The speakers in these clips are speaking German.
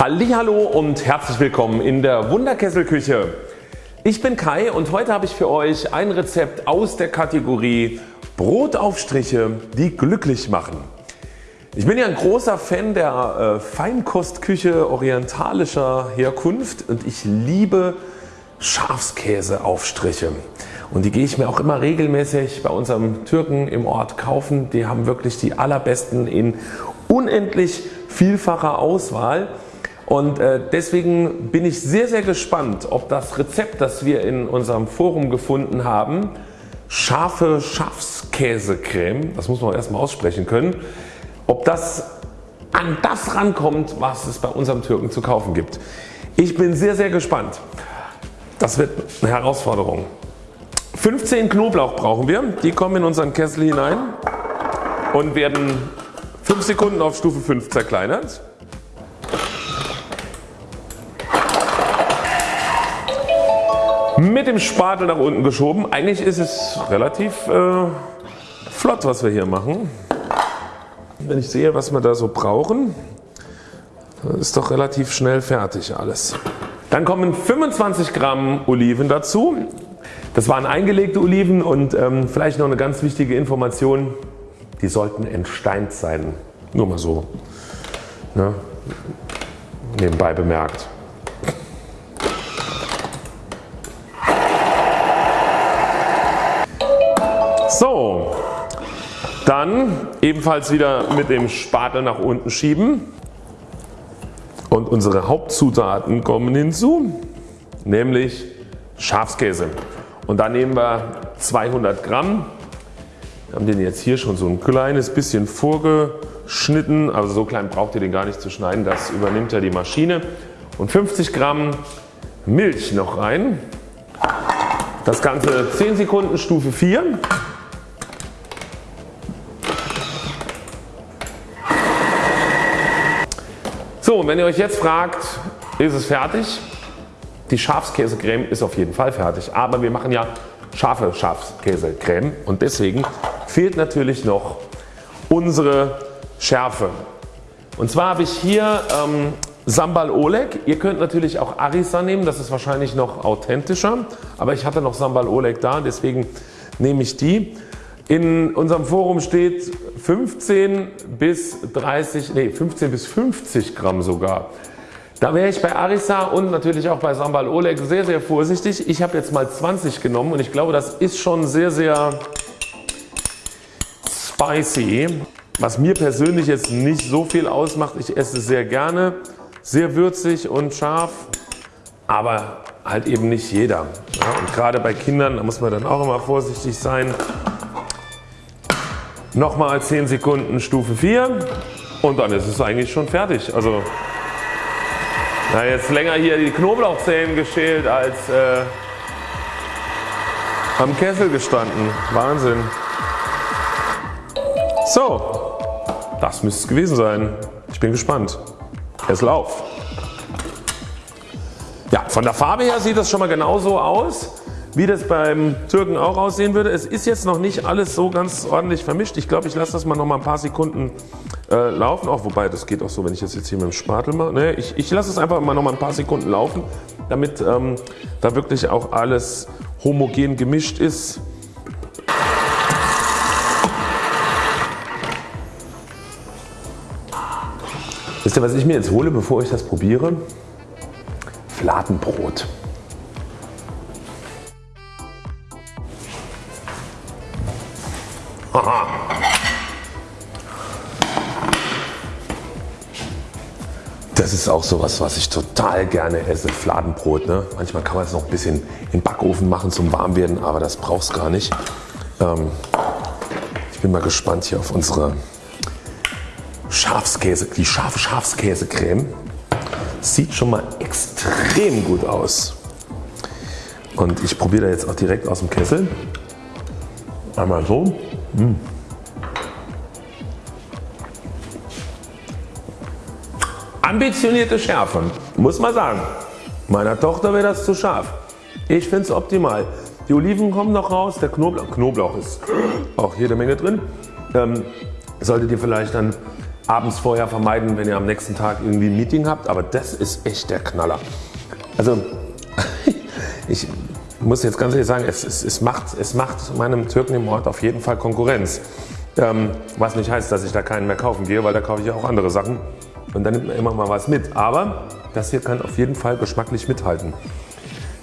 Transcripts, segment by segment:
Hallo und herzlich willkommen in der Wunderkesselküche. Ich bin Kai und heute habe ich für euch ein Rezept aus der Kategorie Brotaufstriche die glücklich machen. Ich bin ja ein großer Fan der äh, Feinkostküche orientalischer Herkunft und ich liebe Schafskäseaufstriche. Und die gehe ich mir auch immer regelmäßig bei unserem Türken im Ort kaufen. Die haben wirklich die allerbesten in unendlich vielfacher Auswahl. Und äh, deswegen bin ich sehr sehr gespannt ob das Rezept das wir in unserem Forum gefunden haben, scharfe Schafskäsecreme, das muss man erstmal aussprechen können, ob das an das rankommt was es bei unserem Türken zu kaufen gibt. Ich bin sehr sehr gespannt. Das wird eine Herausforderung. 15 Knoblauch brauchen wir. Die kommen in unseren Kessel hinein und werden 5 Sekunden auf Stufe 5 zerkleinert. Mit dem Spatel nach unten geschoben. Eigentlich ist es relativ äh, flott was wir hier machen. Wenn ich sehe was wir da so brauchen, ist doch relativ schnell fertig alles. Dann kommen 25 Gramm Oliven dazu. Das waren eingelegte Oliven und ähm, vielleicht noch eine ganz wichtige Information, die sollten entsteint sein. Nur mal so ne? nebenbei bemerkt. So, dann ebenfalls wieder mit dem Spatel nach unten schieben und unsere Hauptzutaten kommen hinzu, nämlich Schafskäse. Und da nehmen wir 200 Gramm. Wir haben den jetzt hier schon so ein kleines bisschen vorgeschnitten, also so klein braucht ihr den gar nicht zu schneiden, das übernimmt ja die Maschine. Und 50 Gramm Milch noch rein. Das Ganze 10 Sekunden Stufe 4. So, und wenn ihr euch jetzt fragt, ist es fertig? Die Schafskäsecreme ist auf jeden Fall fertig, aber wir machen ja scharfe Schafskäsecreme und deswegen fehlt natürlich noch unsere Schärfe. Und zwar habe ich hier ähm, Sambal Oleg. Ihr könnt natürlich auch Arisa nehmen, das ist wahrscheinlich noch authentischer, aber ich hatte noch Sambal Oleg da, deswegen nehme ich die. In unserem Forum steht 15 bis 30, nee 15 bis 50 Gramm sogar. Da wäre ich bei Arisa und natürlich auch bei Sambal Oleg sehr sehr vorsichtig. Ich habe jetzt mal 20 genommen und ich glaube das ist schon sehr sehr spicy. Was mir persönlich jetzt nicht so viel ausmacht. Ich esse es sehr gerne. Sehr würzig und scharf. Aber halt eben nicht jeder. Ja, und gerade bei Kindern da muss man dann auch immer vorsichtig sein. Nochmal 10 Sekunden Stufe 4 und dann ist es eigentlich schon fertig. Also na, jetzt länger hier die Knoblauchzehen geschält als äh, am Kessel gestanden. Wahnsinn. So, das müsste es gewesen sein. Ich bin gespannt. Kessel auf. Ja, von der Farbe her sieht das schon mal genauso aus wie das beim Türken auch aussehen würde. Es ist jetzt noch nicht alles so ganz ordentlich vermischt. Ich glaube ich lasse das mal noch mal ein paar Sekunden äh, laufen. Auch wobei das geht auch so wenn ich das jetzt hier mit dem Spatel mache. Ne, ich, ich lasse es einfach mal noch mal ein paar Sekunden laufen damit ähm, da wirklich auch alles homogen gemischt ist. Wisst ihr was ich mir jetzt hole bevor ich das probiere? Fladenbrot. Aha. Das ist auch sowas was ich total gerne esse, Fladenbrot. Ne? Manchmal kann man es noch ein bisschen den Backofen machen zum Warmwerden, aber das braucht es gar nicht. Ähm, ich bin mal gespannt hier auf unsere Schafskäse, die scharfe Schafskäsecreme. Sieht schon mal extrem gut aus. Und ich probiere da jetzt auch direkt aus dem Kessel. Einmal so. Mmh. Ambitionierte Schärfe, muss man sagen. Meiner Tochter wäre das zu scharf. Ich finde es optimal. Die Oliven kommen noch raus, der Knoblauch, Knoblauch ist auch jede Menge drin. Ähm, solltet ihr vielleicht dann abends vorher vermeiden, wenn ihr am nächsten Tag irgendwie ein Meeting habt. Aber das ist echt der Knaller. Also ich muss jetzt ganz ehrlich sagen, es, es, es, macht, es macht meinem Türken im Ort auf jeden Fall Konkurrenz. Ähm, was nicht heißt, dass ich da keinen mehr kaufen gehe, weil da kaufe ich auch andere Sachen und dann nimmt man immer mal was mit. Aber das hier kann auf jeden Fall geschmacklich mithalten.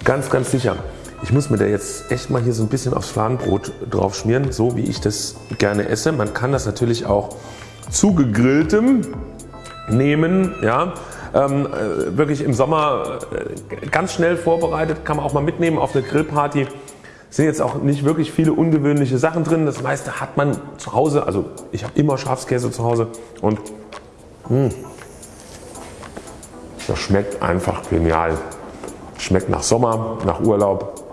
Ganz, ganz sicher. Ich muss mir da jetzt echt mal hier so ein bisschen aufs Fladenbrot drauf schmieren, so wie ich das gerne esse. Man kann das natürlich auch zu gegrilltem nehmen. Ja. Ähm, äh, wirklich im Sommer äh, ganz schnell vorbereitet, kann man auch mal mitnehmen auf eine Grillparty. Sind jetzt auch nicht wirklich viele ungewöhnliche Sachen drin. Das meiste hat man zu Hause. Also ich habe immer Schafskäse zu Hause und mh, hm, das schmeckt einfach genial. Schmeckt nach Sommer, nach Urlaub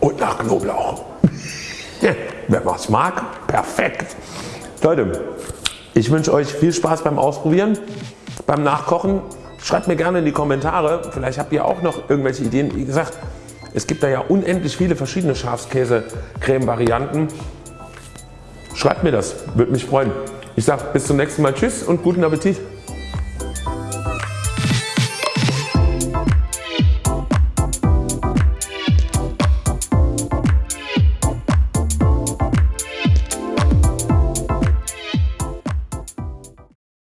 und nach Knoblauch. Wer was mag, perfekt. Leute, ich wünsche euch viel Spaß beim Ausprobieren, beim Nachkochen. Schreibt mir gerne in die Kommentare, vielleicht habt ihr auch noch irgendwelche Ideen. Wie gesagt, es gibt da ja unendlich viele verschiedene Schafskäse-Creme-Varianten. Schreibt mir das, würde mich freuen. Ich sage bis zum nächsten Mal Tschüss und guten Appetit.